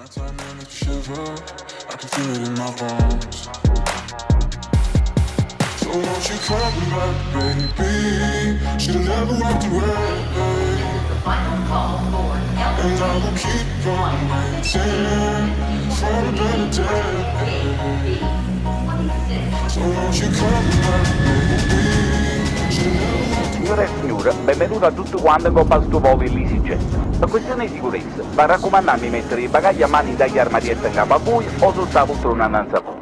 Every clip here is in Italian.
I can feel it in my bones. So won't you come back, baby? Should've never walked away. And I will keep on waiting for a better day. So won't you come back, baby? Never Signore e signore, benvenuto a tutti quanti in Coppa sto volo in EasyJet. Per questione di sicurezza, va raccomandato di mettere i bagagli a mani dagli armadietti in capo a voi o sotto la poltrona innanzi a voi.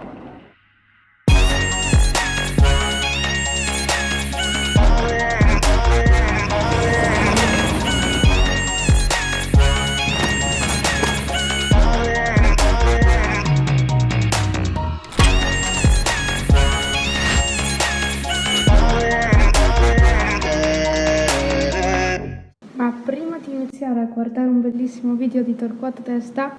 Iniziare a guardare un bellissimo video di Torquato Testa,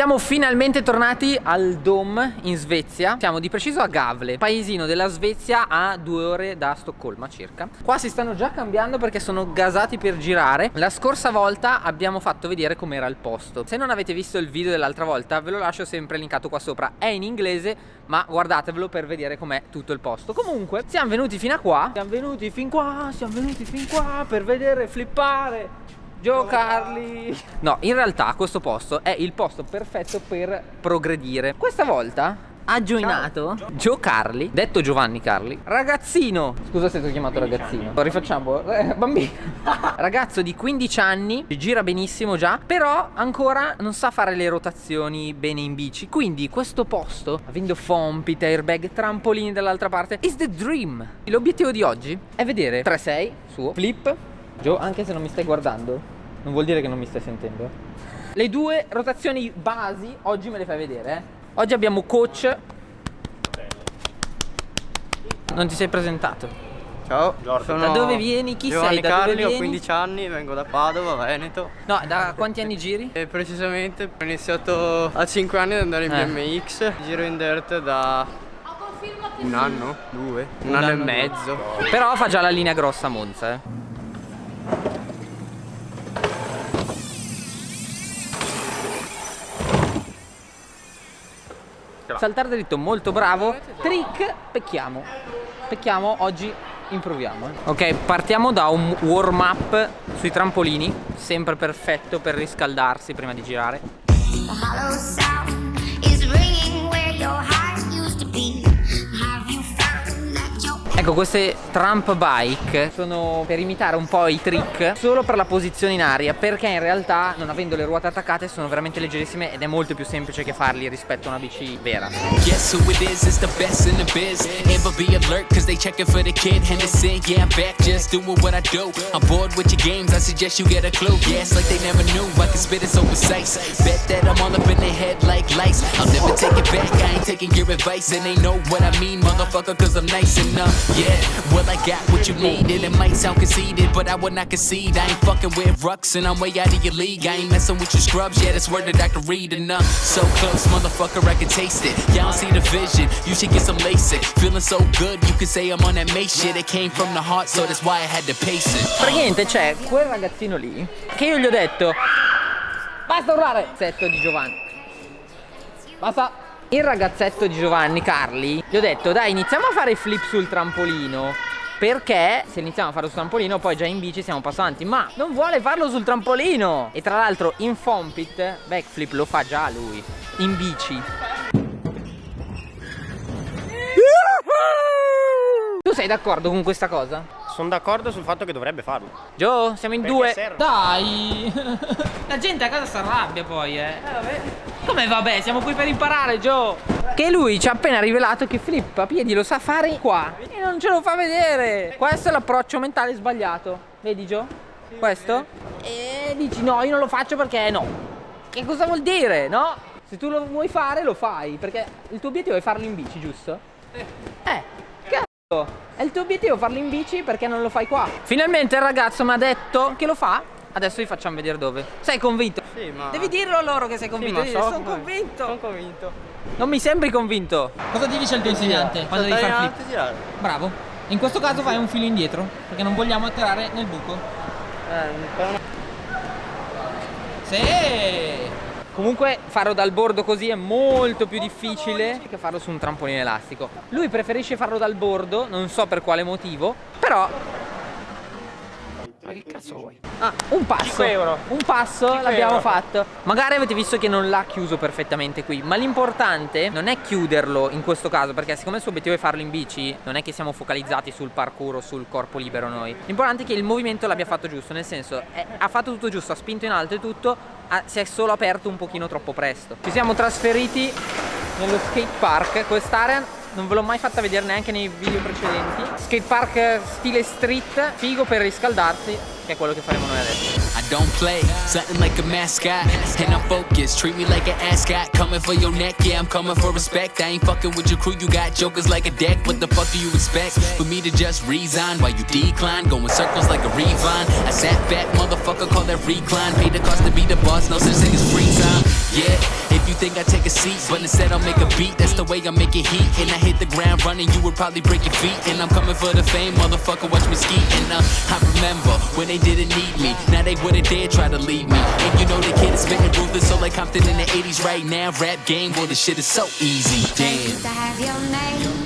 Siamo finalmente tornati al Dom in Svezia. Siamo di preciso a Gavle Paesino della Svezia a due ore da Stoccolma circa. Qua si stanno già cambiando perché sono gasati per girare. La scorsa volta abbiamo fatto vedere com'era il posto. Se non avete visto il video dell'altra volta ve lo lascio sempre linkato qua sopra. È in inglese ma guardatevelo per vedere com'è tutto il posto. Comunque siamo venuti fino a qua. Siamo venuti fin qua, siamo venuti fin qua per vedere flippare giocarli No, in realtà questo posto è il posto perfetto per progredire. Questa volta ha joinato Gio Carli, detto Giovanni Carli Ragazzino. Scusa se ti ho chiamato ragazzino. Rifacciamo eh, Bambino. Ragazzo di 15 anni Gira benissimo già Però ancora non sa fare le rotazioni bene in bici. Quindi questo posto Avendo fompit, airbag, trampolini dall'altra parte Is the dream. L'obiettivo di oggi è vedere 3-6 suo Flip Gio, anche se non mi stai guardando, non vuol dire che non mi stai sentendo. Le due rotazioni basi oggi me le fai vedere. eh. Oggi abbiamo coach. Non ti sei presentato. Ciao, Da sono dove vieni? Chi Giovanni sei? Da dove Carli, ho vieni? 15 anni, vengo da Padova, Veneto. No, da quanti anni giri? E precisamente ho iniziato a 5 anni ad andare in Eh. BMX, giro in dirt da un anno, due, un, anno, e mezzo. Però fa già la linea grossa a Monza, eh. Saltare dritto, molto bravo. Trick, pecchiamo. Pecchiamo, oggi improviamo. eh. Ok, partiamo da un warm up sui trampolini. Sempre perfetto per riscaldarsi prima di girare. The hollow sound is ringing where your heart used to be. Ecco, queste Trump bike sono per imitare un po' i trick solo per la posizione in aria, perché in realtà, non avendo le ruote attaccate, sono veramente leggerissime ed è molto più semplice che farli rispetto a una bici vera. Guess who it is? It's biz. Ever be alert, cause they checking for the I do. I'm bored with your. Yeah, back, motherfucker, cause I'm nice enough. Yeah, well, I got what you needed. It might sound conceited, but I would not concede. I ain't fucking with rucks, and I'm way out of your league. I ain't messing with your scrubs, yeah, that's word that I can read enough. So close, motherfucker, I can taste it. Y'all see the vision, you should get some LASIK. Feeling so good, you can say I'm on that May shit. It came from the heart, so that's why I had to pace it. Praticamente c'è quel ragazzino lì che io gli ho detto Basta urlare! Ragazzetto di Giovanni Basta Il ragazzetto di Giovanni Carli Gli ho detto dai iniziamo a fare flip sul trampolino perché se iniziamo a farlo sul trampolino poi già in bici siamo passanti Ma non vuole farlo sul trampolino E tra l'altro in fompit backflip lo fa già lui In bici Tu sei d'accordo con questa cosa? Sono d'accordo sul fatto che dovrebbe farlo. Gio, siamo in Perché due. serve. Dai! La gente a casa si arrabbia poi, eh. Come vabbè, siamo qui per imparare, Gio. Che lui ci ha appena rivelato che Flip a piedi lo sa fare qua. E non ce lo fa vedere. Questo è l'approccio mentale sbagliato. Vedi, Gio? Questo? E dici no, io non lo faccio perché no. Che cosa vuol dire, no? Se tu lo vuoi fare, lo fai. Perché il tuo obiettivo è farlo in bici, giusto? Eh, cazzo! È il tuo obiettivo farlo in bici perché non lo fai qua? Finalmente il ragazzo mi ha detto che lo fa Adesso vi facciamo vedere dove. Sei convinto? Sì, ma... Devi dirlo a loro che sei Sì, convinto. Devi so dire, sono convinto. Sono convinto. Non mi sembri convinto. Cosa ti dice il tuo insegnante quando devi fare flip? tirare. Bravo. In questo caso fai un filo indietro, perché non vogliamo atterrare nel buco. Eh. Sì! Comunque farlo dal bordo così è molto più difficile che farlo su un trampolino elastico. Lui preferisce farlo dal bordo, non so per quale motivo, però... Ma che cazzo vuoi? Ah, un passo. 5 euro. Un passo 5 l'abbiamo fatto. Magari avete visto che non l'ha chiuso perfettamente qui, ma l'importante non è chiuderlo in questo caso, perché siccome il suo obiettivo è farlo in bici, non è che siamo focalizzati sul parkour o sul corpo libero noi. L'importante è che il movimento l'abbia fatto giusto, nel senso è- ha fatto tutto giusto, ha spinto in alto e tutto, ha- si è solo aperto un pochino troppo presto. Ci siamo trasferiti nello skate park, quest'area non ve l'ho mai fatta vedere neanche nei video precedenti. Skate park eh, stile street, figo per riscaldarsi, che è quello che faremo noi adesso. I don't play, something like a mascot. And I'm focused, treat me like an ascot. Coming for your neck, yeah, I'm coming for respect. I ain't fucking with your crew, you got jokers like a deck. What the fuck do you expect? For me to just resign while you decline, going circles like a revine. I sat back, motherfucker, call that recline. Pay the cost to be the boss, no such thing as free time. Yeah, you think I take a seat, but instead I'll make a beat. That's the way I make it heat. And I hit the ground running, you would probably break your feet. And I'm coming for the fame, motherfucker, watch me ski. And uh, I remember when they didn't need me. Now they wouldn't dare try to leave me. And you know the kid is spitting ruthless, so like Compton in the 80s right now. Rap game, well, the shit is so easy. Damn.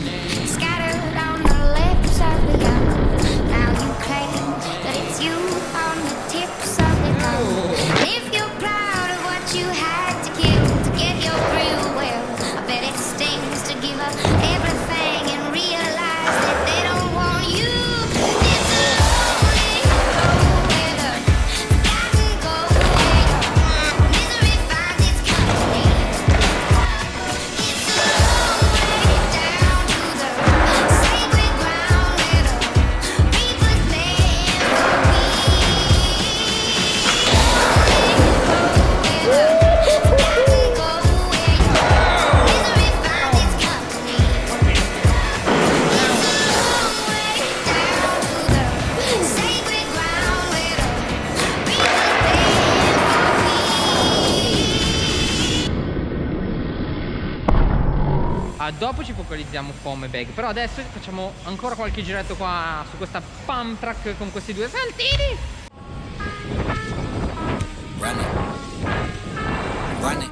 Focalizziamo come bag, però adesso facciamo ancora qualche giretto qua su questa pump track con questi due saltini. Run it. Run it.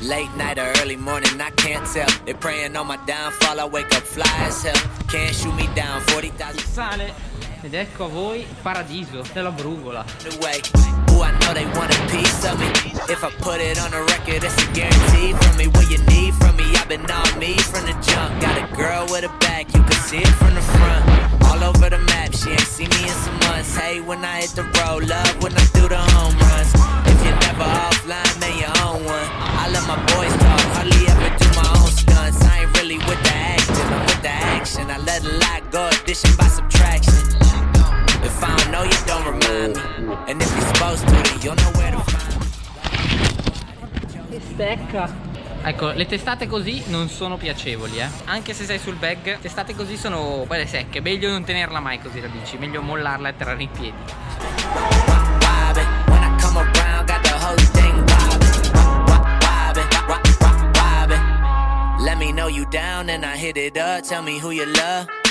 Late night or early morning, I can't tell. They praying on my downfall, I wake up fly as hell. Can't shoot me down, 40,000 Sale. Ed ecco a voi il paradiso della brugola. Ooh, I know they want a piece of me. If I put it on a record, it's a guarantee from me. What you need from me, I've been on me from the jump. Got a girl with a back, you can see it from the front. All over the map, she ain't seen me in some months. Hey, when I hit the road, love when I do the home runs. If you're never offline, man, you own one. I let my boys talk, hardly ever do my own stunts. I ain't really with the acting, I'm with the action. I let a lot go, addition by subtraction. If I don't know you, don't remind me. And if you're supposed to, you'll know Stecca. Ecco, le testate così non sono piacevoli, eh. Anche se sei sul bag, testate così sono belle secche. Meglio non tenerla mai così la bici, meglio mollarla e piedi. When I wobbin'. Let me know you down and I hit it up. Tell me who you love.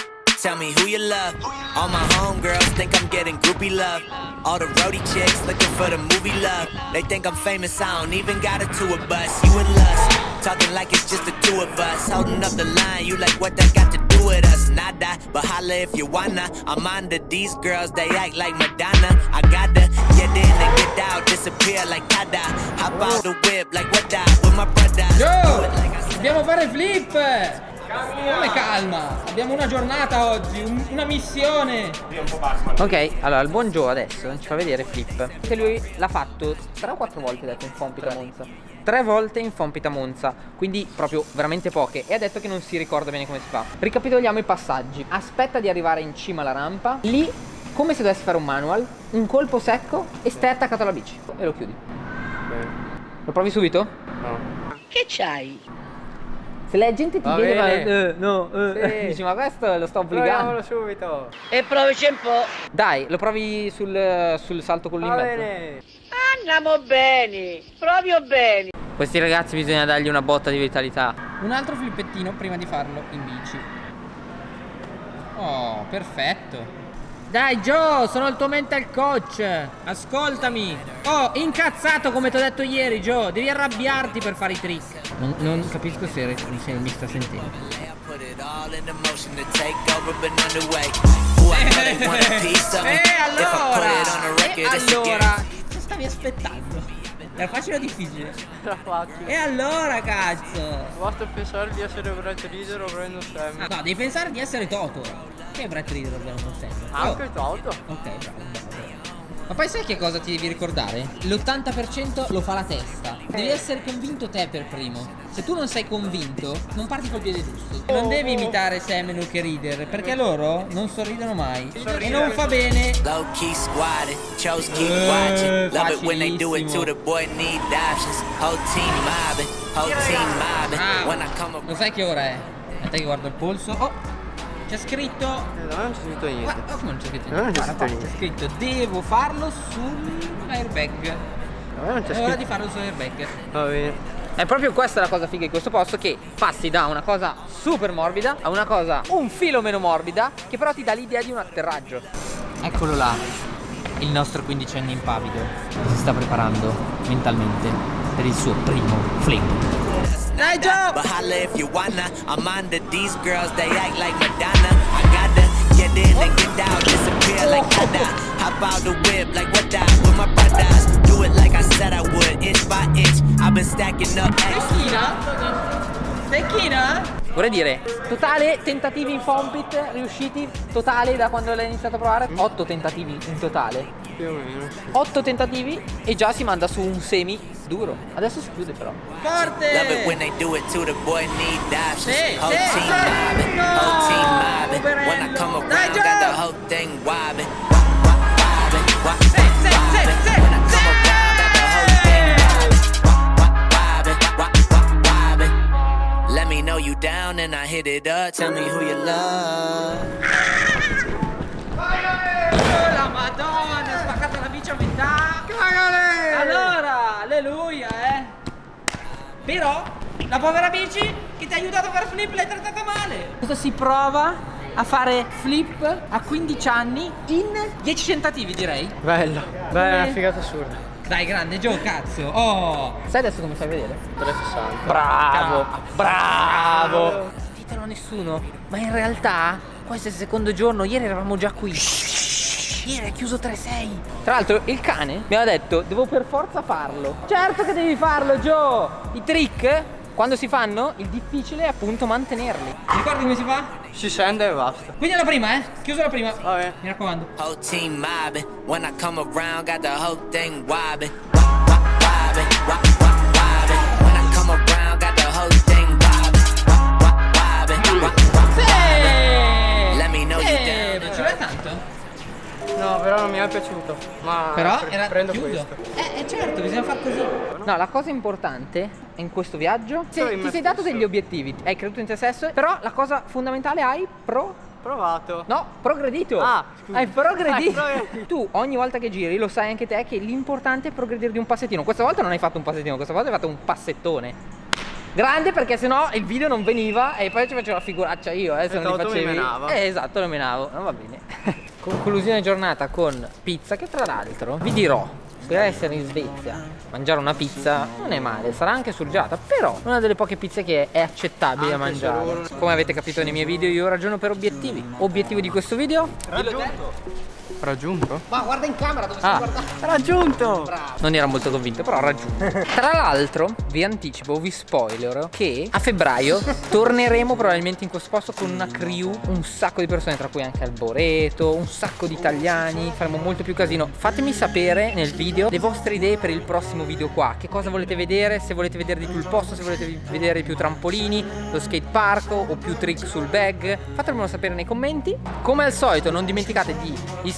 Tell me who you love. All my homegirls think I'm getting groupie love. All the roadie chicks looking for the movie love. They think I'm famous, I don't even got a tour bus. You and Lust, talking like it's just the two of us. Holding up the line, you like what that got to do with us? Nada, but holla if you wanna. I'm under these girls, they act like Madonna. I gotta get in and get out, disappear like Tada. Hop out the whip like what that with my brother. It like. Dobbiamo fare flip! Come calma? Abbiamo una giornata oggi, un- una missione. Ok, allora il buon Joe adesso ci fa vedere flip. Che lui l'ha fatto 3 o 4 volte, ha detto, in Fompita Monza. Tre volte in Fompita Monza, quindi proprio veramente poche. E ha detto che non si ricorda bene come si fa. Ricapitoliamo i passaggi. Aspetta di arrivare in cima alla rampa. Lì, come se dovessi fare un manual, un colpo secco e stai attaccato alla bici. E lo chiudi. Lo provi subito? No. Che c'hai? Se la gente ti Va vede bene. fa, eh, no, eh, Sì. dici ma questo lo sto obbligando. Proviamolo subito. E provici un po'. Dai, lo provi sul, sul salto con bene. Andiamo bene, proprio bene. Questi ragazzi bisogna dargli una botta di vitalità. Un altro flippettino prima di farlo in bici. Oh, perfetto. Dai Joe, sono il tuo mental coach. Ascoltami. Oh, incazzato come ti ho detto ieri, Joe. Devi arrabbiarti per fare i trick. Non, non capisco se, se mi sta sentendo. E I put allora? it on a E record, it's a allora? Che stavi aspettando? Era facile o difficile? Era facile. E allora, cazzo? Basta pensare di essere Brett Reader o Brandon Sam. No, devi pensare di essere Toto. Che è Brett Reader abbiamo sempre. Anche Toto. Ok, bravo. Ma poi sai che cosa ti devi ricordare? L'80% lo fa la testa. Devi essere convinto te per primo. Se tu non sei convinto, non parti col piede giusto. Non devi imitare Seminole che Reader, perché loro non sorridono mai. E non fa bene. Low key squatted, chose keep Eh, watching. Love it when they do it to the boy need options. Whole team mobbing, whole team mobbing. Ah, When I come lo sai che ora è? Aspetta che guardo il polso. Oh! C'è scritto. Eh, no, non c'è scritto niente. Oh, come non c'è scritto No, non c'è scritto niente. scritto devo farlo sull'airbag. No, non c'è È ora scritto. di farlo sull'airbag. Va bene. È proprio questa la cosa figa di questo posto che passi da una cosa super morbida a una cosa un filo meno morbida che però ti dà l'idea di un atterraggio. Eccolo là, il nostro quindicenne impavido si sta preparando mentalmente per il suo primo flip. Dai Joe! But holla if you wanna. I'm under these girls, they act like Madonna. I gotta get in and get out, disappear like nada. Hop out the whip like what that with my brothers. Do it like I said I would, inch by inch. I've been stacking up? Tecchina? Vorrei dire, totale tentativi in fompit riusciti, totale da quando l'hai iniziato a provare? 8 tentativi in totale. Più o meno. 8 tentativi e già si manda su un semi duro. Adesso si chiude però. Forte! Love it when they do it to the boy need. Sì, whole sì, team sì. mobbing, No, whole team mobbing. When I poverello. come Dai, around, got the Joe. whole thing wobbing. Wop, wop, wobbing, wop, Sì, sì, sì, wobbing. sì, When I come sì. around, got the whole thing wobbing. Wop, wop, wobbing, wop, wop, wobbing. Let me know you down and I hit it up. Tell me who you love. Bici a metà. Allora, alleluia, eh. Però, la povera bici che ti ha aiutato a fare flip l'hai trattata male. Cosa si prova a fare flip a 15 anni in 10 tentativi, direi? Bello. Beh, è una figata assurda. Dai, grande, Gio, cazzo. Oh. Sai adesso come fai a vedere? 360. Bravo, bravo. Ditelo a nessuno, ma in realtà questo è il secondo giorno, ieri eravamo già qui. Ieri è chiuso 3-6. Tra l'altro il cane mi ha detto devo per forza farlo. Certo che devi farlo, Joe. I trick, quando si fanno, il difficile è appunto mantenerli. Ti ricordi come si fa? Si scende e basta. Quindi alla prima, eh? Chiuso la prima. Va bene. Mi raccomando. È piaciuto. Ma Però pre- era prendo chiuso. questo. Eh, eh, certo, bisogna far così. No, la cosa importante in questo viaggio, se ti sei dato stesso. degli obiettivi, hai creduto in te stesso, però la cosa fondamentale hai pro Provato. No, progredito. Ah, scusa. Hai progredito. Ah, progredito. tu ogni volta che giri lo sai anche te che l'importante è progredire di un passettino. Questa volta non hai fatto un passettino, questa volta hai fatto un passettone. Grande perché sennò il video non veniva e poi ci facevo la figuraccia io, eh, se E non li facevi. menava. Eh, esatto, lo menavo. Non va bene. Conclusione giornata con pizza che tra l'altro vi dirò per essere in Svezia, mangiare una pizza non è male, sarà anche surgelata, però una delle poche pizze che è accettabile da Anche mangiare. Come avete capito nei miei video, io ragiono per obiettivi. Obiettivo di questo video? Raggiunto? Ma guarda in camera dove Ah, raggiunto! Non era molto convinto, però ha raggiunto. Tra l'altro, vi anticipo, vi spoiler che a febbraio torneremo probabilmente in questo posto con una crew, un sacco di persone, tra cui anche Alboreto, un sacco di italiani, faremo molto più casino. Fatemi sapere nel video le vostre idee per il prossimo video qua. Che cosa volete vedere, se volete vedere di più il posto, se volete vedere di più trampolini Lo skate park o più trick sul bag Fatemelo sapere nei commenti. Come al solito non dimenticate di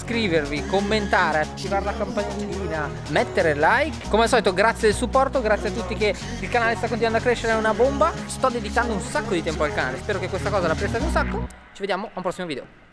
iscrivervi, commentare, attivare la campanellina Mettere like. Come al solito grazie del supporto, grazie a tutti che il canale sta continuando a crescere, è una bomba. Sto dedicando un sacco di tempo al canale, spero che questa cosa la prestate un sacco. Ci vediamo a un prossimo video